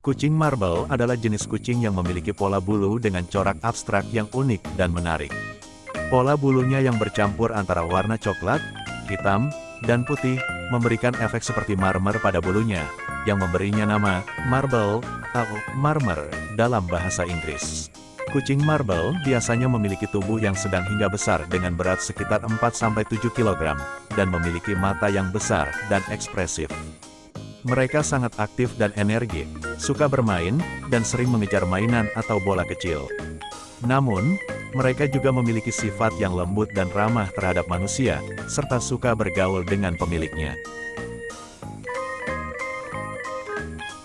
Kucing marble adalah jenis kucing yang memiliki pola bulu dengan corak abstrak yang unik dan menarik. Pola bulunya yang bercampur antara warna coklat, hitam, dan putih, memberikan efek seperti marmer pada bulunya, yang memberinya nama marble atau marmer dalam bahasa Inggris. Kucing marble biasanya memiliki tubuh yang sedang hingga besar dengan berat sekitar 4-7 kg, dan memiliki mata yang besar dan ekspresif. Mereka sangat aktif dan energik, suka bermain, dan sering mengejar mainan atau bola kecil. Namun, mereka juga memiliki sifat yang lembut dan ramah terhadap manusia, serta suka bergaul dengan pemiliknya.